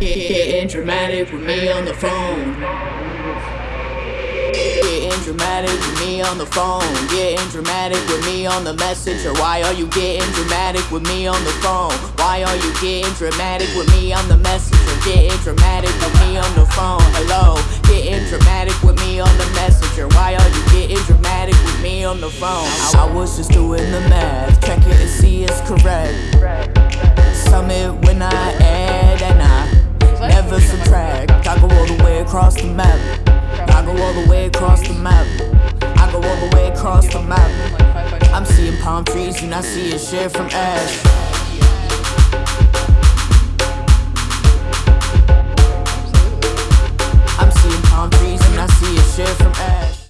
Getting dramatic with me on the phone. Getting dramatic with me on the phone. Getting dramatic with me on the messenger. Why are you getting dramatic with me on the phone? Why are you getting dramatic with me on the messenger? Getting dramatic with me on the phone. Hello. Getting dramatic with me on the messenger. Why are you getting dramatic with me on the phone? I was just doing the math. Check the map. I go all the way across the map. I go all the way across the map. I'm seeing palm trees and I see a shit from ash.